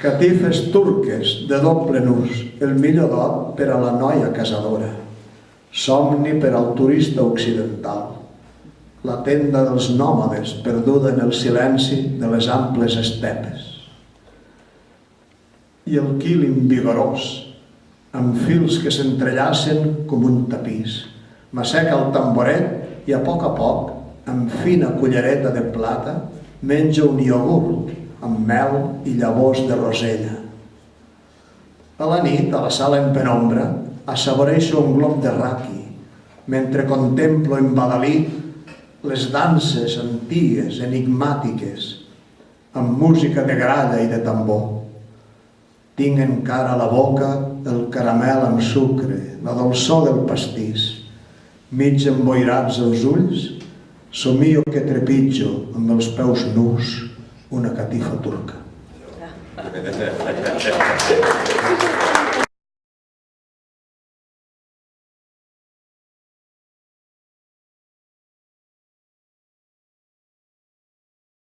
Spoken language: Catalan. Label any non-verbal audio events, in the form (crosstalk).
Catifes turques de doble nus, el millor dot per a la noia casadora. Somni per al turista occidental. La tenda dels nòmades perduda en el silenci de les amples estepes. I el quilim vigorós, amb fils que s'entrellacen com un tapís. M'asseca el tamboret i a poc a poc, amb fina cullereta de plata, menja un iogurt amb mel i llavors de rosella. A la nit, a la sala en penombra, assaboreixo un glob de raqui, mentre contemplo embadalit les danses antigues, enigmàtiques, amb música de gralla i de tambor. Tinc encara a la boca el caramel amb sucre, la dolçor del pastís. Mig emboirats els ulls, somio que trepitjo amb els peus nus una catifa turca. (laughs)